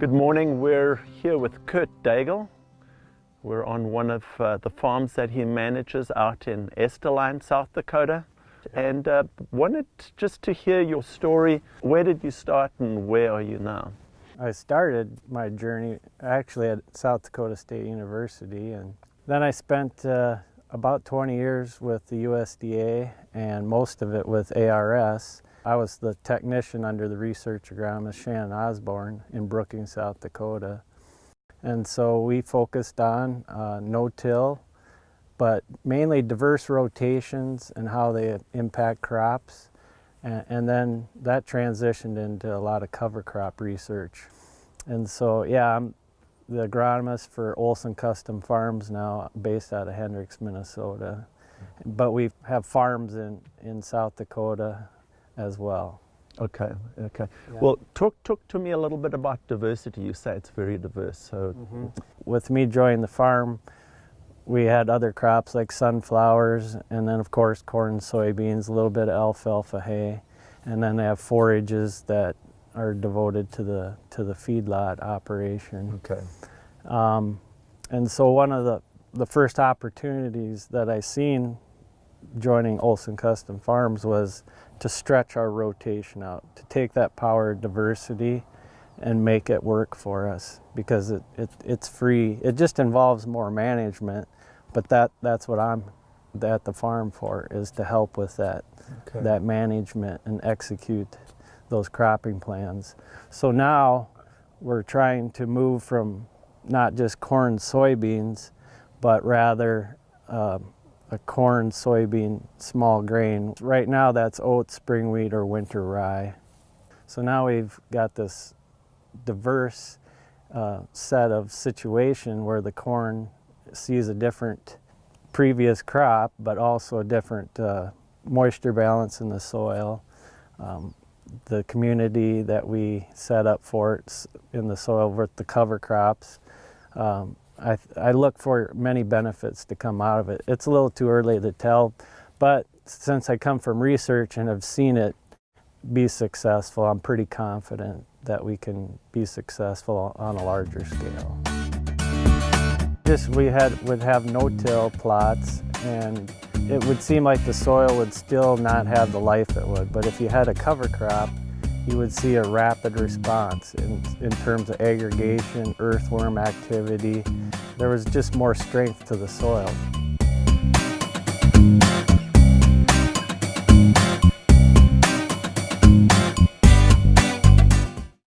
Good morning. We're here with Kurt Daigle. We're on one of uh, the farms that he manages out in Estelline, South Dakota. And uh, wanted just to hear your story. Where did you start and where are you now? I started my journey actually at South Dakota State University and then I spent uh, about 20 years with the USDA and most of it with ARS. I was the technician under the research agronomist Shannon Osborne in Brookings, South Dakota. And so we focused on uh, no-till, but mainly diverse rotations and how they impact crops. And, and, then that transitioned into a lot of cover crop research. And so, yeah, I'm the agronomist for Olson Custom Farms now, based out of Hendricks, Minnesota. But we have farms in, in South Dakota as well. Okay, okay. Yeah. Well, talk, talk to me a little bit about diversity. You say it's very diverse. So, mm -hmm. With me joining the farm, we had other crops like sunflowers, and then of course corn, soybeans, a little bit of alfalfa hay, and then they have forages that are devoted to the to the feedlot operation. Okay. Um, and so one of the the first opportunities that I seen joining Olson Custom Farms was to stretch our rotation out, to take that power diversity and make it work for us because it, it, it's free. It just involves more management, but that, that's what I'm at the farm for, is to help with that, okay. that management and execute those cropping plans. So now we're trying to move from not just corn, soybeans, but rather um, a corn, soybean, small grain. Right now that's oat, spring wheat, or winter rye. So now we've got this diverse uh, set of situation where the corn sees a different previous crop, but also a different uh, moisture balance in the soil. Um, the community that we set up for it in the soil with the cover crops um, I, I look for many benefits to come out of it. It's a little too early to tell, but since I come from research and have seen it be successful, I'm pretty confident that we can be successful on a larger scale. Just we had would have no-till plots and it would seem like the soil would still not have the life it would, but if you had a cover crop, you would see a rapid response in, in terms of aggregation, earthworm activity. There was just more strength to the soil.